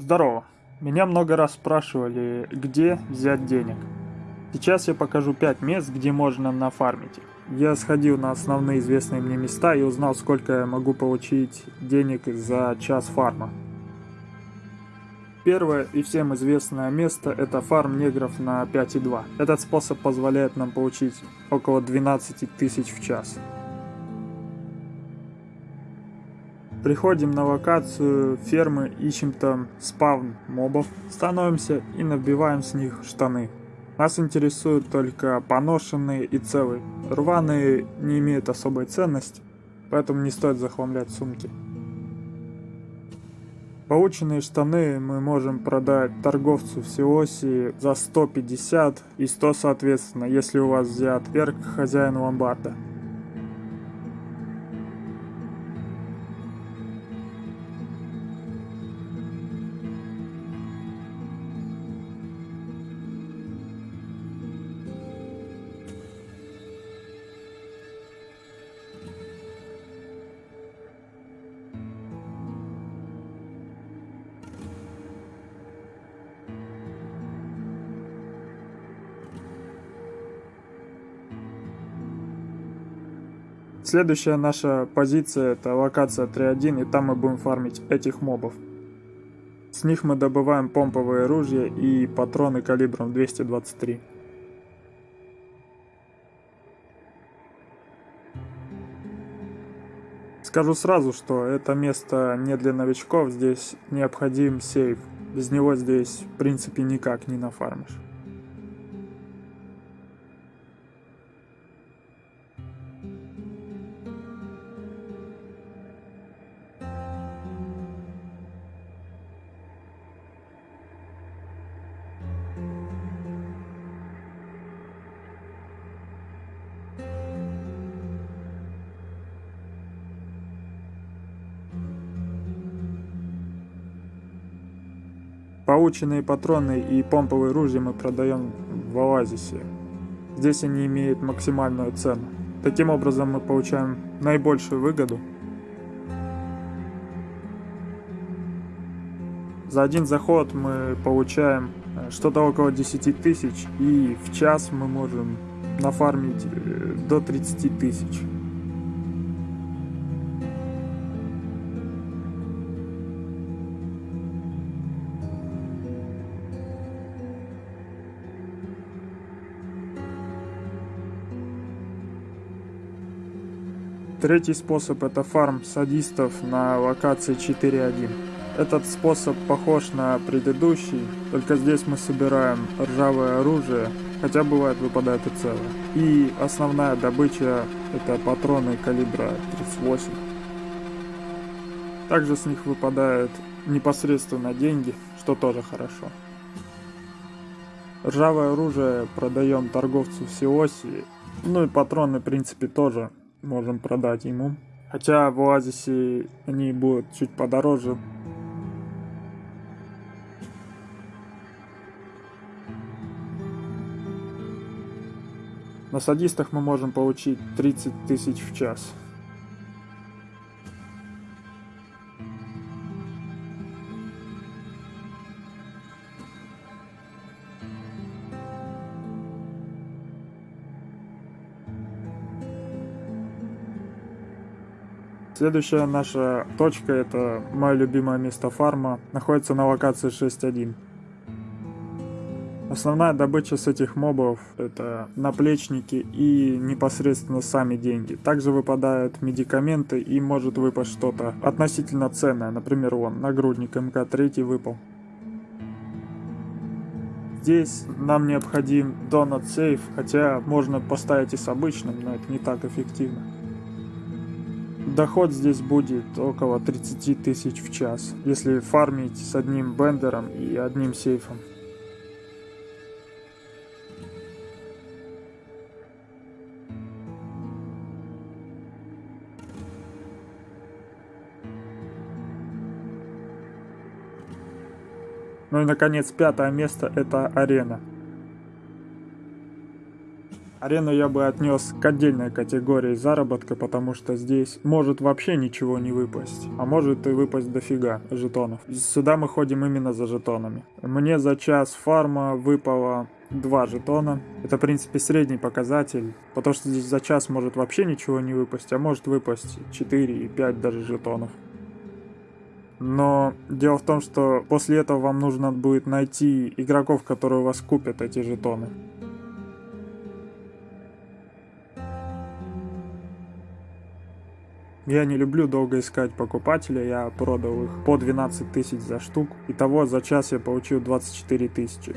Здорово. Меня много раз спрашивали, где взять денег. Сейчас я покажу 5 мест, где можно нафармить. Я сходил на основные известные мне места и узнал, сколько я могу получить денег за час фарма. Первое и всем известное место это фарм негров на 5.2. Этот способ позволяет нам получить около 12 тысяч в час. Приходим на локацию фермы, ищем там спавн мобов, становимся и набиваем с них штаны. Нас интересуют только поношенные и целые. Рваные не имеют особой ценности, поэтому не стоит захламлять сумки. Полученные штаны мы можем продать торговцу в Сиоси за 150 и 100 соответственно, если у вас взят перк хозяин ломбарда. Следующая наша позиция это локация 3.1 и там мы будем фармить этих мобов. С них мы добываем помповые ружья и патроны калибром 223. Скажу сразу, что это место не для новичков, здесь необходим сейф. Без него здесь в принципе никак не нафармишь. Полученные патроны и помповые ружья мы продаем в Оазисе. Здесь они имеют максимальную цену. Таким образом мы получаем наибольшую выгоду. За один заход мы получаем э, что-то около 10 тысяч и в час мы можем нафармить э, до 30 тысяч. Третий способ это фарм садистов на локации 4.1. Этот способ похож на предыдущий, только здесь мы собираем ржавое оружие, хотя бывает выпадает и целое. И основная добыча это патроны калибра 38. Также с них выпадают непосредственно деньги, что тоже хорошо. Ржавое оружие продаем торговцу в Сиоси, ну и патроны в принципе тоже можем продать ему. Хотя в Оазисе они будут чуть подороже. На садистах мы можем получить 30 тысяч в час. Следующая наша точка, это мое любимое место фарма, находится на локации 6.1. Основная добыча с этих мобов это наплечники и непосредственно сами деньги. Также выпадают медикаменты и может выпасть что-то относительно ценное. Например, вон, нагрудник МК-3 выпал. Здесь нам необходим Donut Safe, хотя можно поставить и с обычным, но это не так эффективно. Доход здесь будет около 30 тысяч в час, если фармить с одним бендером и одним сейфом. Ну и наконец пятое место это арена. Арену я бы отнес к отдельной категории заработка, потому что здесь может вообще ничего не выпасть, а может и выпасть дофига жетонов. Сюда мы ходим именно за жетонами. Мне за час фарма выпало 2 жетона. Это, в принципе, средний показатель, потому что здесь за час может вообще ничего не выпасть, а может выпасть 4 и 5 даже жетонов. Но дело в том, что после этого вам нужно будет найти игроков, которые у вас купят эти жетоны. Я не люблю долго искать покупателя, я продал их по 12 тысяч за штук. Итого за час я получил 24 тысячи.